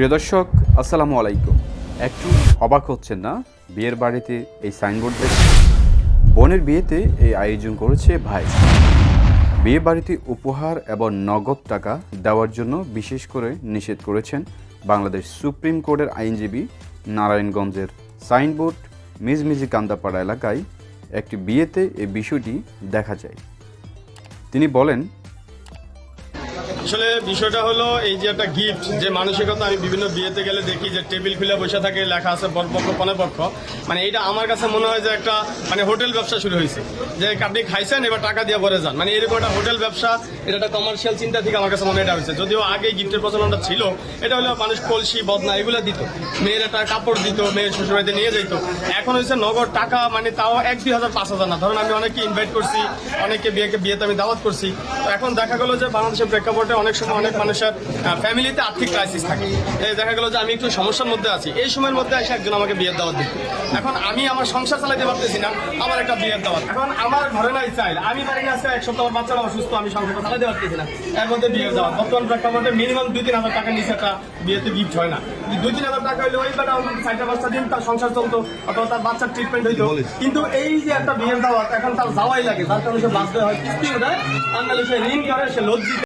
প্রিয় দর্শক, আসসালামু আলাইকুম। একটু অবাক হচ্ছেন না? বিয়ের বাড়িতে এই সাইনবোর্ড দেখে বোনের বিয়েতে এই আয়োজন করেছে ভাই। বিয়ে বাড়িতে উপহার এবং নগদ টাকা দেওয়ার জন্য বিশেষ করে নিষেধ করেছেন বাংলাদেশ সুপ্রিম কোর্টের আইনজীবী নারায়ণগঞ্জের সাইনবোর্ড মিজমিজি কান্দাপাড়া এলাকায় একটি বিয়েতে এই বিষয়টি দেখা যায়। তিনি বলেন আসলে বিষয়টা হলো এই যে একটা গিফট যে মানসিকতা, আমি বিভিন্ন বিয়েতে গেলে দেখি যে টেবিল খুলে বসে থাকে, লেখা আছে বরপক্ষ পনেপক্ষ মানে এটা আমার কাছে মনে হয় যে একটা মানে হোটেল ব্যবসা শুরু হয়েছে। যে আপনি খাইছেন, এবার টাকা দিয়ে পরে যান। মানে এরকম একটা হোটেল ব্যবসা, এটা একটা কমার্শিয়াল চিন্তা থেকে আমার কাছে মনে এটা হয়েছে। যদিও আগে গিফটের প্রচলনটা ছিল, এটা হলো মানুষ কলসি, বদনা, এগুলো দিত। মেয়ের একটা কাপড় দিত, মেয়ের শ্বশুরবাড়িতে নিয়ে যেত এখন হচ্ছে নগদ টাকা মানে তাও এক, দুই হাজার, পাঁচ হাজার না। ধরুন আমি অনেককে ইনভাইট করছি, অনেককে বিয়েকে, বিয়েতে আমি দাওয়াত করছি। তো এখন দেখা গেলো যে বাংলাদেশের প্রেক্ষাপটে অনেক সময় অনেক মানুষের ফ্যামিলিতে আর্থিক ক্রাইসিস থাকে। এই দেখা গেলো যে আমি একটু সমস্যার মধ্যে আছি। এই সময়ের মধ্যে এসে একজন আমাকে বিয়ের দাওয়াত দিত এখন আমি আমার সংসার চালাতে পারতেছি না আমার একটা বিয়ের দাওয়াত। এখন আমার ঘরে নাই চাইল। আমি পারি না এক সপ্তাহ আমার বাচ্চারা অসুস্থ আমি সংসারটা চালাতে পারতেছি না। এর মধ্যে বিয়ের দাওয়াত। বর্তমান প্রেক্ষাপটে মিনিমাম দুই তিন হাজার টাকা নিচে একটা বিয়েতে গিফট হয় না। দুই তিন হাজার টাকা হলে ওই অন্তত চারটা পাঁচটা দিন তার সংসার চলতো অথবা তার বাচ্চার ট্রিটমেন্ট হইতো। কিন্তু এই যে একটা বিয়ের দাওয়াত এখন তার যাওয়াই লাগে। যার কারণে সে বাধ্য হয় কিস্তি ওঠায় আর সে ঋণ করে সে লজ্জিত।